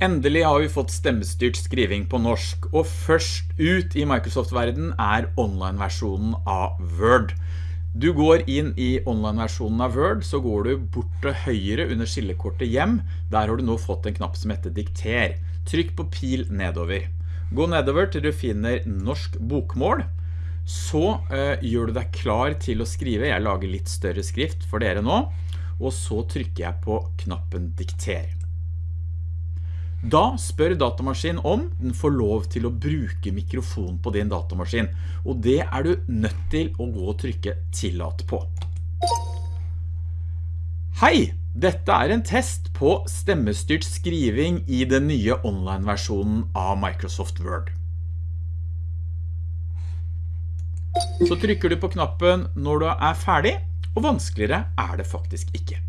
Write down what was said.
Endelig har vi fått stemmestyrt skriving på norsk, og først ut i Microsoft-verden er online-versjonen av Word. Du går inn i online-versjonen av Word, så går du bort til høyre under skillekortet hjem. Der har du nå fått en knapp som heter Dikter. Trykk på pil nedover. Gå nedover til du finner norsk bokmål. Så øh, gjør du deg klar til å skrive. Jeg lager litt større skrift for dere nå. Og så trykker jeg på knappen Dikter. Da spør datamaskinen om den får lov til å bruke mikrofon på din datamaskin, og det er du nødt til å gå og trykke tillat på. Hei! Dette er en test på stemmestyrt skriving i den nye online-versjonen av Microsoft Word. Så trykker du på knappen når du er ferdig, og vanskeligere er det faktisk ikke.